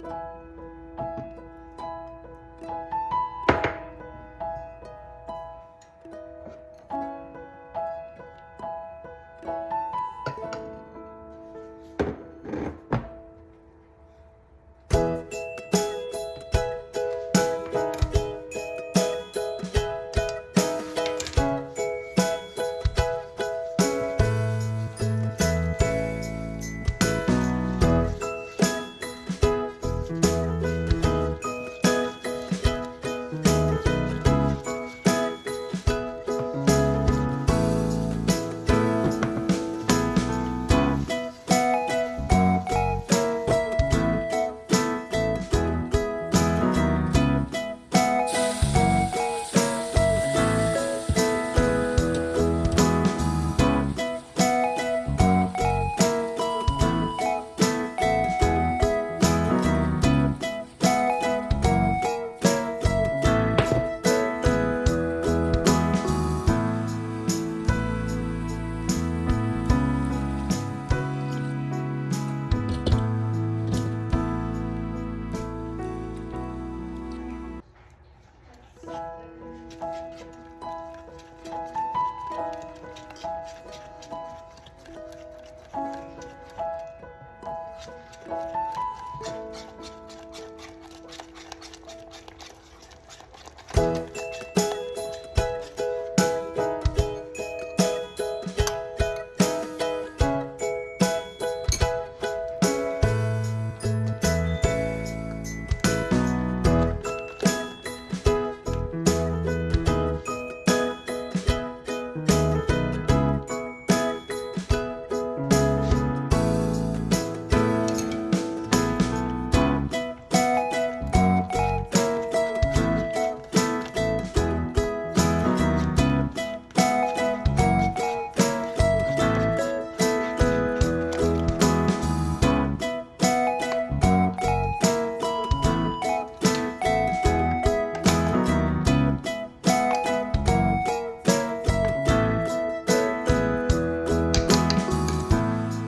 you